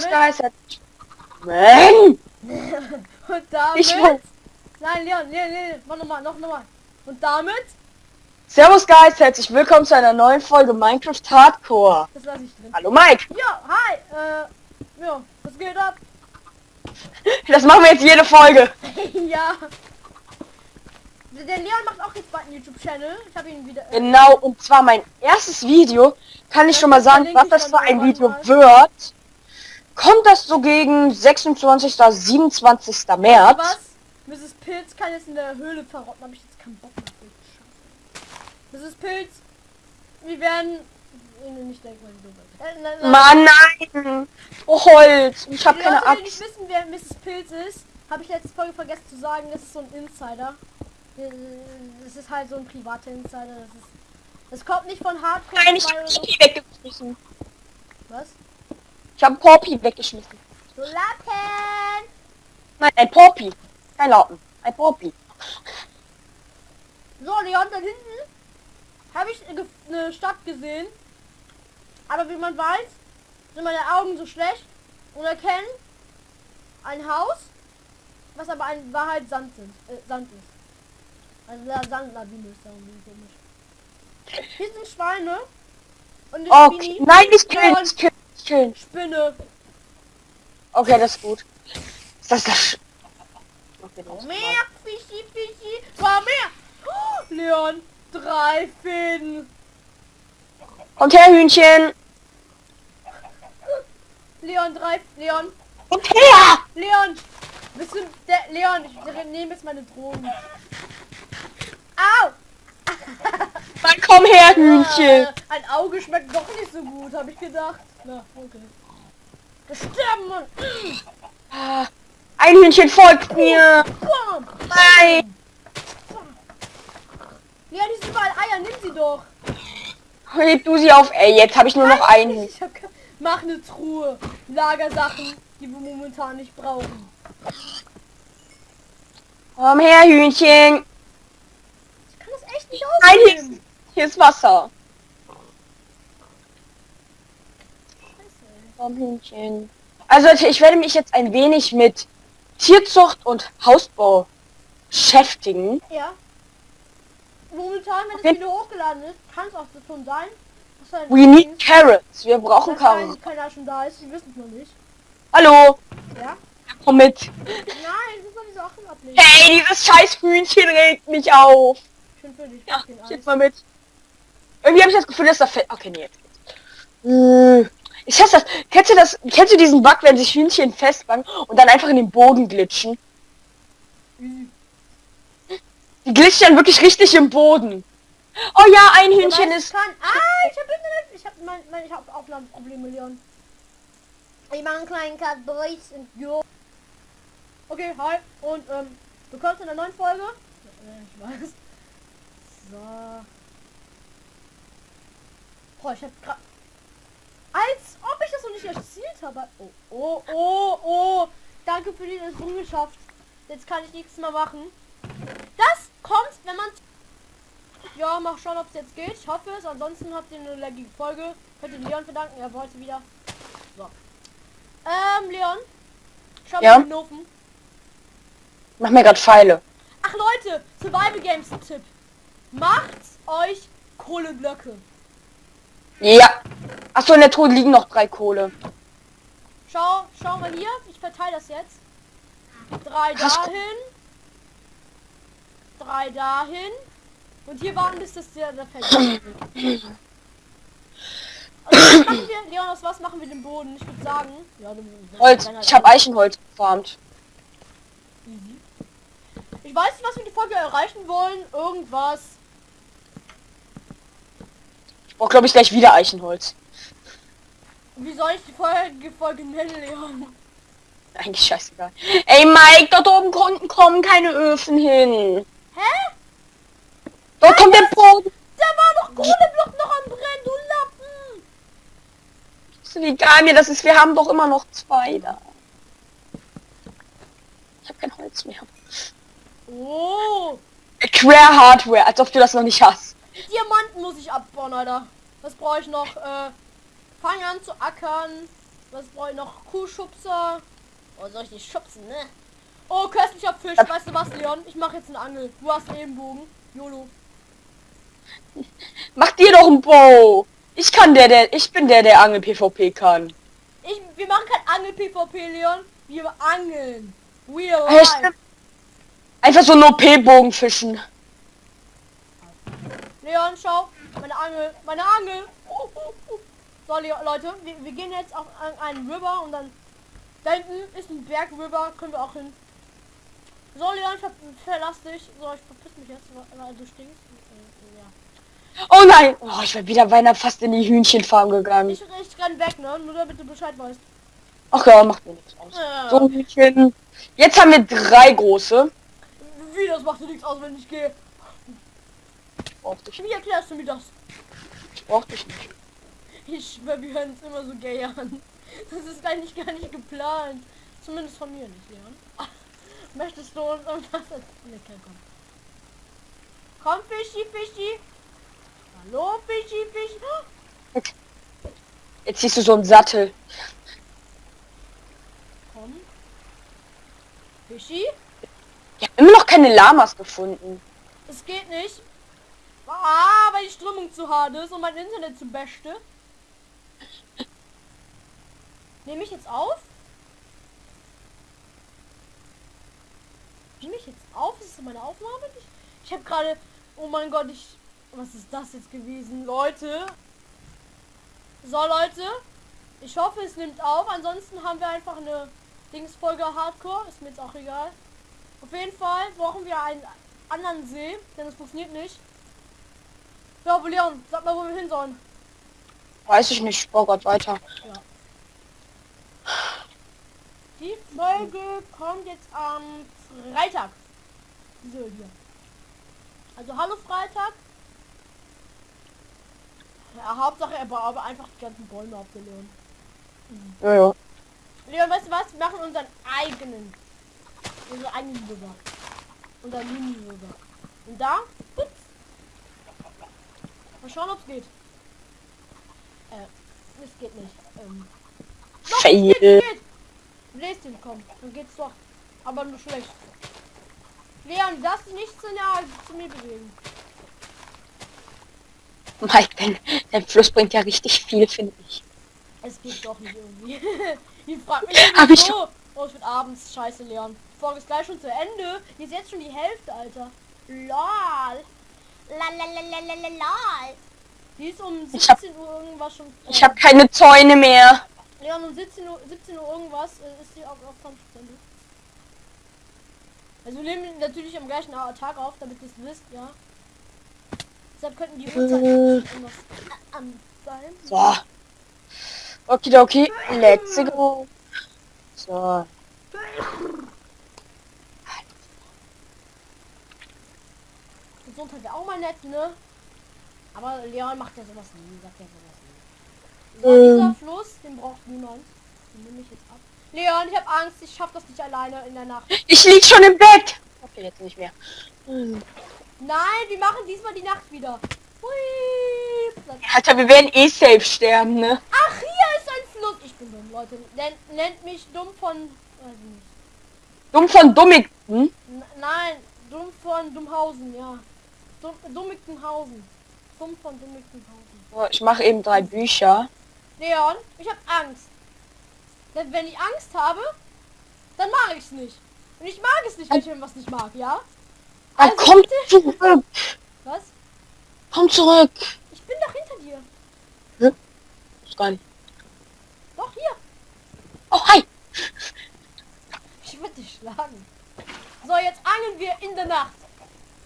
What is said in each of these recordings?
Servus, damit- Guys. Mann! Und damit... Ich weiß. Nein, Leon, Leon, Leon, mach nochmal, noch nochmal. Und damit... Servus, Guys. Herzlich willkommen zu einer neuen Folge Minecraft Hardcore. Das lasse ich drin. Hallo, Mike. Ja, hi, äh... Ja, was geht ab? Das machen wir jetzt jede Folge. ja. Der Leon macht auch jetzt bald einen YouTube-Channel. Ich habe ihn wieder... Äh, Genau, und zwar mein erstes Video. Kann ich schon mal sagen, was das für ein Video mal. wird. Kommt das so gegen 26. 27. März? was? Mrs. Pilz kann jetzt in der Höhle verrotten. Habe ich jetzt keinen Bock mehr. Mrs. Pilz, wir werden... Nicht denken. Äh, nein, nein. Mann, nein. Oh, Holz. Ich habe Die keine Leute, die nicht Axt. wissen, wer Mrs. Pilz ist, habe ich letzte Folge vergessen zu sagen, das ist so ein Insider. Äh, Das ist halt so ein privater Insider. Das ist. Das kommt nicht von Hardcore Nein, ich 2 habe so. Poppy weggeschmissen. Was? Ich habe Poppy weggeschmissen. So Lappen! Nein, ein Poppy. Kein Lauten. Ein Poppy. So, Leon, da hinten habe ich eine- Stadt gesehen. Aber wie man weiß, sind meine Augen so schlecht und erkennen ein Haus, was aber ein Wahrheit Sand, sind, äh, Sand ist. Also la- Sandlawine ist da komisch. Hier sind Schweine und Okay. Spinni- Nein, nicht killen, Leon, nicht killen. Spinne. Okay, das ist gut. Ist das das... Okay, das her, Fischi, Fischi, komm her. Oh, Leon, drei Fäden. Kommt her, Hühnchen. Leon, drei, Leon, Kommt her. Leon! Bist du der Leon? Ich nehme jetzt meine Drogen. Au! Dann komm her, Hühnchen. Äh, ein Auge schmeckt doch nicht so gut, habe ich gedacht. Na, okay. Wir sterben, Mann! Ah, Ein Hühnchen folgt mir. Bam! Nein. Leon, hier sind überall Eier, nimm sie doch! Heb du sie auf. Ey, jetzt habe ich nur noch ein Hühnchen. Ich hab Mach eine Truhe. Lagersachen, die wir momentan nicht brauchen. Komm her, Hühnchen. Ich kann das echt nicht Nein, hier ist, ist Wasser. Also, Leute, ich werde mich jetzt ein wenig mit Tierzucht und Hausbau beschäftigen. Ja. Momentan, wenn Okay. das Video hochgeladen ist, kann es auch so schon sein. ein- We need carrots. Wir brauchen dass Karren. kein- keiner schon da ist. Wir wissen es noch nicht. Hallo. Ja? Komm mit. Nein, das ist doch die Sachen ablegen. Hey, dieses scheiß Hühnchen regt mich auf. Schön für dich. Ja, ich mal mit. Irgendwie habe ich das Gefühl, dass da fällt. Okay, nee, jetzt geht's. Äh, Ich hasse das. Kennst du das? Kennst du diesen Bug, wenn sich Hühnchen festbangen und dann einfach in den Boden glitschen? Easy. Die glitschen dann wirklich richtig im Boden. Oh ja, ein Hühnchen ist. Kann... Ah, ich hab Internet. Ich hab mein, mein ich hab Aufnahmeprobleme, Leon. Ich mach einen kleinen Cut Boys und jo. Okay, hi. Und ähm, du kommst in der neuen Folge. Ich weiß. So. Boah, ich hab grad. Als ob ich das noch nicht erzielt habe. Oh, oh, oh, oh. Danke für die Errungenschaft. Jetzt kann ich nichts mehr machen. Das kommt, wenn man ja, mal schauen, ob es jetzt geht. Ich hoffe es. Ansonsten habt ihr eine laggige Folge. Könnt ihr Leon verdanken. Er wollte wieder. So. Ähm, Leon. Schau Ja? mal den Ofen. Mach mir grad Pfeile. Ach Leute, Survival Games Tipp. Macht euch Kohleblöcke. Ja. Achso, in der Truhe liegen noch drei Kohle. Schau, schau mal hier. Ich verteile das jetzt. Drei dahin. Drei dahin. Und hier warten, bis das der, der fällt. Also, was machen wir, Leon, aus was machen wir den Boden? Ich würde sagen, ja, Holz. halt Ich habe Eichenholz gefarmt. Ich weiß nicht, was wir die Folge erreichen wollen. Irgendwas. Brauche, glaube ich, gleich wieder Eichenholz. Wie soll ich die Folge, Folge nennen, Leon? Eigentlich scheißegal. Ey, Mike, dort oben konnten kommen keine Öfen hin. Hä? Dort kommt der Boden. Da war doch Kohleblock noch am Brennen, du Lappen! Ist doch egal mir, das ist, wir haben doch immer noch zwei da. Ich habe kein Holz mehr. Oh! Quer Hardware, als ob du das noch nicht hast. Diamanten muss ich abbauen, Alter. Was brauche ich noch? Äh, fang an zu ackern. Was brauche ich noch? Kuhschubser. Oh, soll ich nicht schubsen, ne? Oh, köstlicher Fisch. Weißt du was, Leon? Ich mache jetzt eine Angel. Du hast einen Bogen. YOLO. Mach dir doch ein Bow. Ich kann der, der, ich bin der, der Angel PvP kann. Ich, wir machen kein Angel PvP, Leon. Wir angeln. Stimmt. Einfach so ein OP-Bogen fischen. Leon, schau. Meine Angel. Meine Angel. Oh, oh, oh. So, Leon, Leute. Wir, wir gehen jetzt auf an einen River und dann... Da hinten ist ein Berg River. Können wir auch hin. So, Leon, ich hab, verlass dich. So, ich verpiss mich jetzt, weil du stinkst. Ja. Oh nein! Oh, ich wäre wieder beinahe fast in die Hühnchenfarm gegangen. Ich, ich renn weg, ne? Nur damit du Bescheid weißt. Ach ja, macht mir nichts aus. Ja. So ein Hühnchen. Jetzt haben wir drei große. Wie, das macht dir nichts aus, wenn ich gehe. Brauch dich, Wie erklärst du mir das? ich brauch dich nicht. Ich schwör, wir hören uns immer so gay an. Das ist eigentlich gar nicht geplant. Zumindest von mir nicht, Leon. Ach, Möchtest du uns irgendwas erzählen? Nee, kein komm. Komm, Fischi, Fischi. Hallo, Fischi, Fischi. Oh, Jetzt siehst du so einen Sattel. Komm. Fischi? Ich habe immer noch keine Lamas gefunden. Es geht nicht. Ah, weil die Strömung zu hart ist und mein Internet zu beste. Nehme ich jetzt auf? Nehme ich jetzt auf? Ist das meine Aufnahme? Ich, ich habe gerade... Oh mein Gott, ich... Was ist das jetzt gewesen? Leute. So, Leute. Ich hoffe, es nimmt auf. Ansonsten haben wir einfach eine Dingsfolge Hardcore. Ist mir jetzt auch egal. Auf jeden Fall brauchen wir einen anderen See, denn es funktioniert nicht. Ja, aber Leon, sag mal, wo wir hin sollen. Weiß ich nicht, ich baue grad weiter. Die Folge kommt jetzt am Freitag. So hier. Also hallo Freitag. Ja, Hauptsache er baut aber einfach die ganzen Bäume abgelehnt. Ja, ja. Leon, weißt du was? Wir machen unseren eigenen. Unseren eigenen River. Unser Mini-River. Und da? Ups. Mal schauen, ob es geht. Äh, es geht nicht. Ähm, doch, geht, Fail. geht. Bläst ihn, komm. Dann geht's doch. Aber nur schlecht. Leon, das nicht zu nah zu mir bewegen. Mike, dein, dein Fluss bringt ja richtig viel, finde ich. Es geht doch nicht irgendwie. Die fragt mich Hab ich so. Oh, es wird abends. Scheiße, Leon. Die Folge ist gleich schon zu Ende. Hier ist jetzt schon die Hälfte, Alter. Lol. Lalalalalalal. Die ist um Ich hab- 17 Uhr irgendwas schon. Ich habe keine Zäune mehr. Leon, um 17 Uhr, 17 Uhr irgendwas äh, ist die auf, auf 20 Prozent. Also wir nehmen natürlich am gleichen Tag auf, damit ihr es wisst, ja. Deshalb könnten die Uhrzeit Äh. irgendwas an sein. So. Okidoki, let's go. So. Gesundheit wäre auch mal nett, ne? Aber Leon macht ja sowas nie, sagt ja sowas nie. So, Ähm. dieser Fluss, den braucht niemand. Den nehme ich jetzt ab. Leon, ich habe Angst, ich schaff das nicht alleine in der Nacht. Ich lieg schon im Bett. Okay, jetzt nicht mehr. Hm. Nein, wir machen diesmal die Nacht wieder. Hui. Alter, wir werden eh safe sterben, ne? Ach, hier ist ein Fluss. Ich bin dumm, Leute. Nennt, nennt mich dumm von... Weiß ich nicht. Dumm von Dummigten. N nein, dumm von Dummhausen, ja. Dumm, Dummigtenhausen. Dumm von Dummigtenhausen. Ich mache eben drei Bücher. Leon, ich habe Angst. Denn wenn ich Angst habe, dann mag ich es nicht. Und ich mag es nicht, wenn ich irgendwas nicht mag, ja? Also komm bitte- zurück. Was? Komm zurück. Ich bin doch hinter dir. Ist gar nicht. Doch, hier. Oh, hi. Ich würde dich schlagen. So, jetzt angeln wir in der Nacht.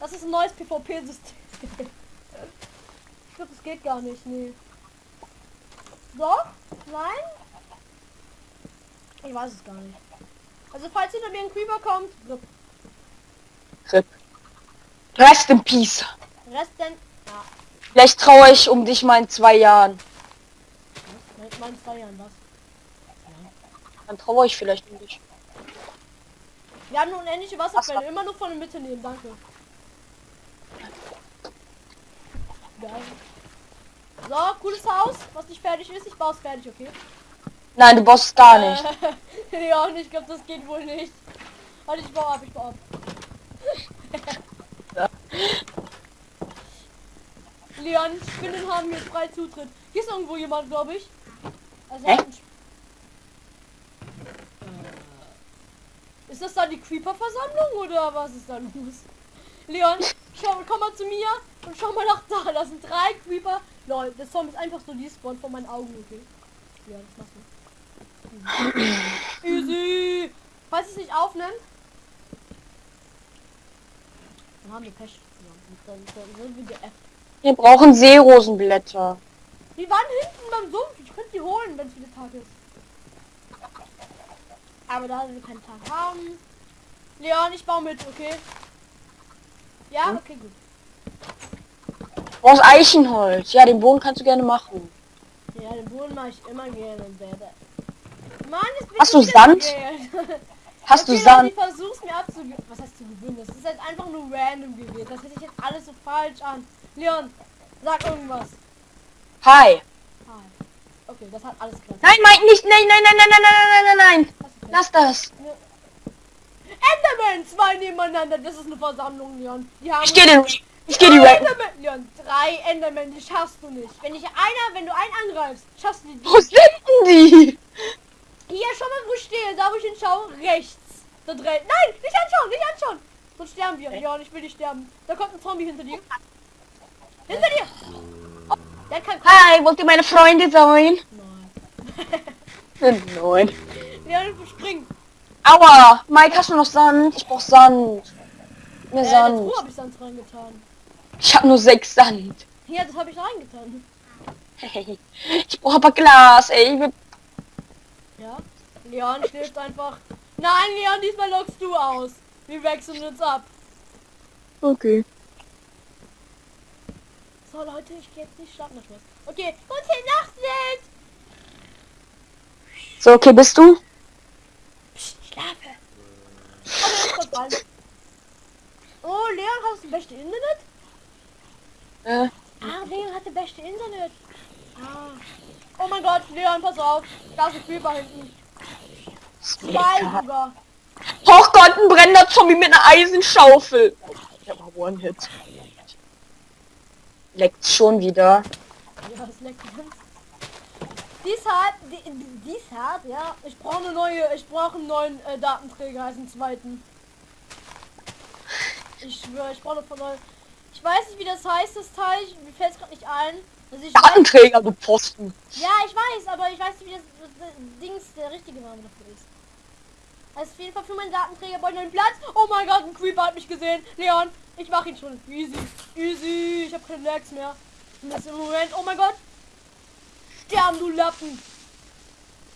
Das ist ein neues PvP-System. ich glaube, das geht gar nicht, nee. Doch? Nein? Ich weiß es gar nicht. Also, falls hinter mir ein Creeper kommt, RIP. Rip. Rest in Peace. Rest denn... Ja, Vielleicht traue ich um dich mal in zwei Jahren. was? Mein zwei Jahren, was? Dann traue ich vielleicht um dich. Wir haben eine unendliche Wasserquelle. Immer nur von der Mitte nehmen, danke. So, cooles Haus, was nicht fertig ist. Ich baue es fertig, okay? Nein, du baust gar nicht. Äh, Leon, ich glaube, das geht wohl nicht. Warte, ich baue ab, ich baue ab. Leon, Spinnen haben hier frei Zutritt. Hier ist irgendwo jemand, glaube ich. Also Äh, Ist das dann die Creeper-Versammlung oder was ist da los? Leon, schau, komm mal zu mir und schau mal nach da. Das sind drei Creeper. Lol, das Zombie ist einfach so despawned vor meinen Augen, okay? Ja, das machst du. Easy. Falls es nicht aufnimmt, dann haben wir Pech. Ja, Dann, dann sind wir geäfft. Wir brauchen Seerosenblätter. Die waren hinten beim Sumpf. Ich könnte die holen, wenn es wieder Tag ist. Aber da wir keinen Tag haben. Leon, ich baue mit, okay? Ja, Hm? okay, gut. Brauchst Eichenholz. Ja, den Boden kannst du gerne machen. Ja, den Boden mache ich immer gerne. Mann, jetzt bin Hast du Sand? Hast okay, du Sand? Ich versuch's mir abzugewöhnen. Was heißt zu gewöhnen? Das ist jetzt einfach nur random gewählt. Das hätte ich jetzt alles so falsch an. Leon, sag irgendwas. Hi. Ah, Okay, das hat alles klar. Nein, Mike, nicht. Nein, nein, nein, nein, nein, nein, nein, nein, nein. Lass das. Enderman, zwei nebeneinander. Das ist eine Versammlung, Leon. Ich gehe den. Ich gehe die drei Rank. Enderman, Leon, drei Enderman, die schaffst du nicht. Wenn dich einer, wenn du einen angreifst, schaffst du die. Wo sind denn die? Hier, schau mal, wo ich stehe. Da, wo ich hinschaue, rechts. Da drin. Nein, nicht anschauen, nicht anschauen. Sonst sterben wir. Ja, und ich will nicht sterben. Da kommt ein Zombie hinter dir. Hinter dir. Oh, der kann kommen. Hi, wollt ihr meine Freunde sein? Nein. Nein. Leon, spring. Aua. Mike, hast du noch Sand? Ich brauch Sand. Mehr Äh, Sand. Truhe habe ich Sand reingetan. Ich habe nur sechs Sand. Hier, das habe ich reingetan. Hey. Ich brauche aber Glas, ey. Ich will- Ja. Leon schläft einfach. Nein, Leon, diesmal lockst du aus. Wir wechseln uns ab. Okay. So, Leute, ich gehe jetzt nicht schlafen. Okay, gute Nacht, Ned. So, okay, bist du? Psst, schlafe. Oh, Leon, hast du das beste Internet? Äh, Ah, Leon hat das beste Internet. Ah. Oh mein Gott, Leon, pass auf. Da ist ein Creeper hinten. Zwei sogar. Oh Gott, ein brennender Zombie mit einer Eisenschaufel. Ich hab mal One-Hit. Leckt schon wieder. Ja, das leckt ganz. Dies hat, die, dies hat, ja. Ich brauche eine neue, ich brauche einen neuen äh, Datenträger als einen zweiten. Ich schwöre, ich brauche von neu. Ich weiß nicht, wie das heißt, das Teil. Ich- Mir fällt es gerade nicht ein. Also ich Datenträger, du Pfosten. ja, ich weiß, aber ich weiß nicht, wie das, das, das Dings der richtige Name dafür ist. Also auf jeden Fall für meinen Datenträger brauche ich einen Platz. Oh mein Gott, ein Creeper hat mich gesehen. Leon, ich mache ihn schon. Easy, easy. Ich habe keine Lags mehr. Und das im Moment. Oh mein Gott. Sterben, du Lappen.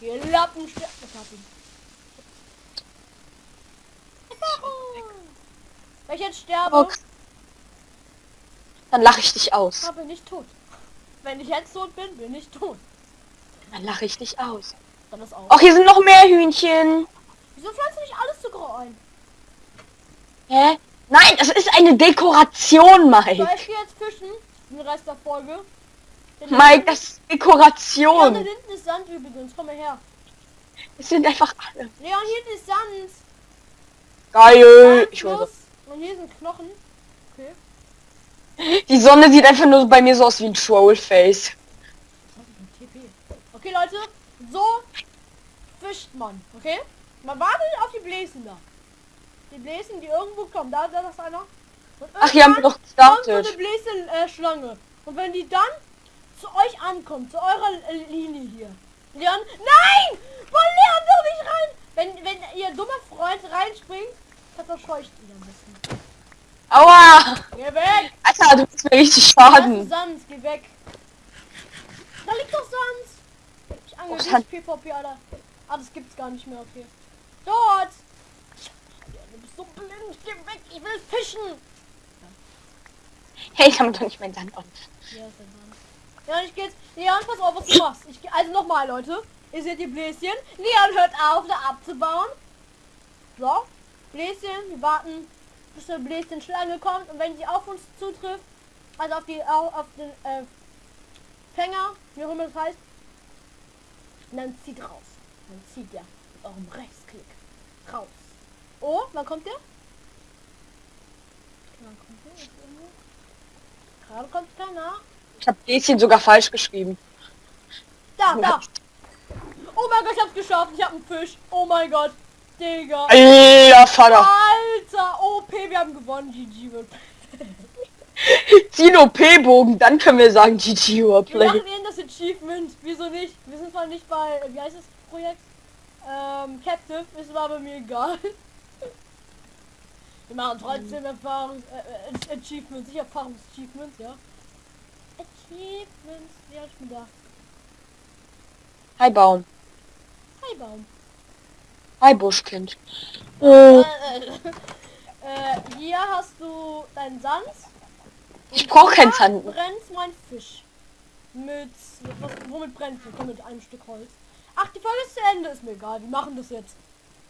Ihr Lappen sterben. Ich hab ihn. Wenn ich jetzt sterbe. Dann lache ich dich aus. aber bin ich tot. Wenn ich jetzt tot bin, bin ich tot. Dann lache ich dich aus. Dann ist auch. Ach, hier sind noch mehr Hühnchen. Wieso pflanzt du nicht alles zu grau ein? Hä? Nein, das ist eine Dekoration, Mike. ich gehe jetzt fischen. Den Rest der Folge. Denn Mike, das ist Ja, da Dekoration. hinten ist Sand übrigens. Komm mal her. Es sind einfach alle. Leon, hier ist Sand. Geil. Ich Sand weiß plus. Und hier sind Knochen. Die Sonne sieht einfach nur bei mir so aus wie ein Trollface. Okay, Leute. So fischt man. Okay? Man wartet auf die Bläsen da. Die Bläsen, die irgendwo kommen. Da, da ist einer. Ach, hier haben wir doch kommt so eine gestartet. Äh, Schlange. Und wenn die dann zu euch ankommt, zu eurer äh, Linie hier. Leon, nein! Woll Leon doch nicht rein! Wenn, wenn ihr dummer Freund reinspringt, dann verscheucht ihn ein bisschen. Aua! Geh weg! Alter, du bist mir richtig schaden. Sand, geh weg. Da liegt doch Sand. Ich angel dich, Sand. PvP, Alter. Ah, das gibt's gar nicht mehr, okay. Dort! Ja, du bist so blind, geh weg, ich will fischen! Hey, ich kann doch nicht meinen Sand an. Ja, ist der Sand. Ja, ich geh jetzt. Leon, pass auf, was du machst. Ich geh, also nochmal, Leute. Ihr seht die Bläschen. Leon hört auf, da abzubauen. So. Bläschen, wir warten, bis eine Bläschen Schlange kommt. Und wenn sie auf uns zutrifft, also auf die, auf, den, äh, Fänger, wie auch immer das heißt, Und dann zieht raus. Dann zieht ihr mit eurem Rechtsklick raus. Oh, wann kommt der? Wann kommt der? Gerade kommt keiner. Ich habe Däschen sogar falsch geschrieben. Da, da. Oh mein Gott, ich hab's geschafft. Ich hab einen Fisch. Oh mein Gott. Digga. Alter Vater. Alter. OP, wir haben gewonnen. GG wird. Zieh OP-Bogen, dann können wir sagen GG Wir Überplay. machen eben das Achievement. Wieso nicht? Wir sind zwar nicht bei, wie heißt das Projekt? Ähm, Captive, ist aber mir egal. Wir machen trotzdem Erfahrungs äh, äh, Achievements, nicht Erfahrungs-Achievements, ja. Achievements, ja, ich bin da. Hi Baum. Hi Baum. Hi Buschkind. Äh, Äh, hier hast du deinen Sand. Ich brauch keinen Sand. brennt mein Fisch. Mit, was, womit brennt? Komm, mit einem Stück Holz. Ach, die Folge ist zu Ende, ist mir egal. Wir machen das jetzt.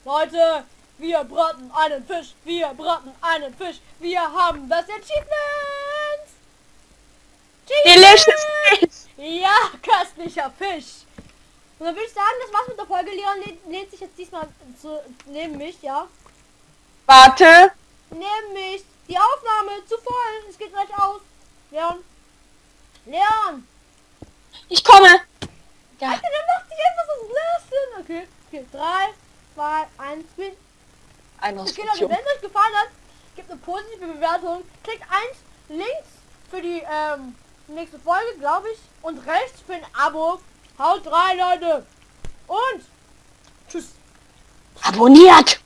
Leute, wir braten einen Fisch. Wir braten einen Fisch. Wir haben das Achievement. delicious fish. Ja, köstlicher Fisch. Und dann würde ich sagen, das war's mit der Folge. Leon lehnt, lehnt sich jetzt diesmal zu, neben mich, ja. Warte. Mich. Die Aufnahme zu voll. Es geht gleich aus. Leon. Leon. Ich komme. Ja. Alter, der macht sich einfach so lassen. Okay. Okay. 3, 2, 1, Spiel. Eine Okay, Leute, wenn es euch gefallen hat, gebt eine positive Bewertung. Klickt eins links für die ähm, nächste Folge, glaube ich. Und rechts für ein Abo. Haut rein, Leute. Und tschüss. Abonniert.